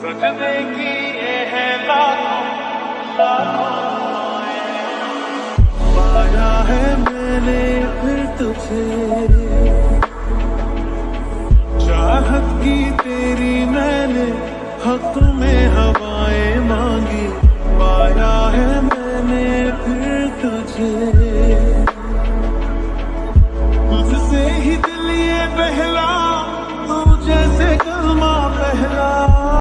सजने की ये है लाखों लाखों पाया है मैंने फिर तुझे चाहत की तेरी मैंने हक में हवाएँ मांगी पाया है मैंने फिर तुझे